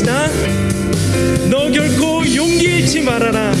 것이다. 너 결코 용기 잃지 말아라.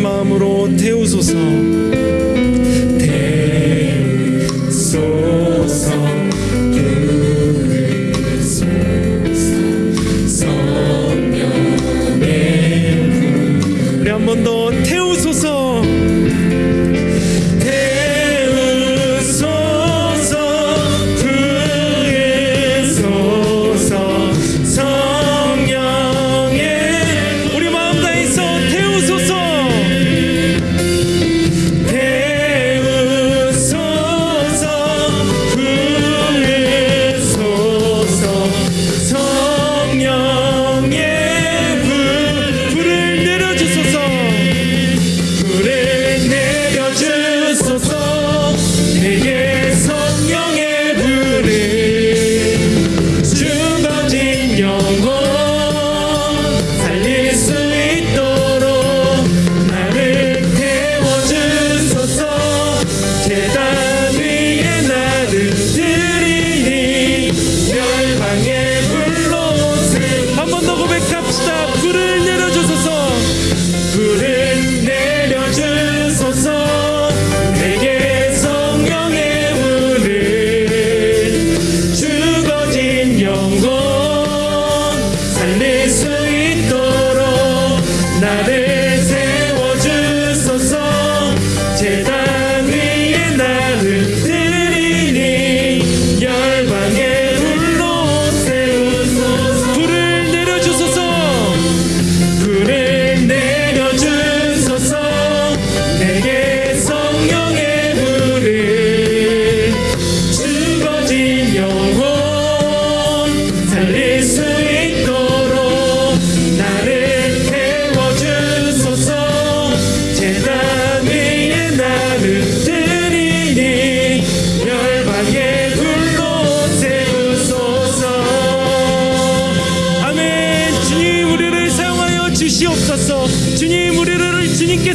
마음으로 태우소서.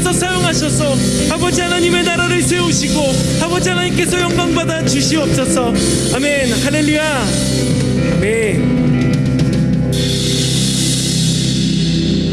하나님께서 사용하셔서 아버지 하나님의 나라를 세우시고 아버지 하나님께서 영광받아 주시옵소서. 아멘. 할렐루야. 아멘.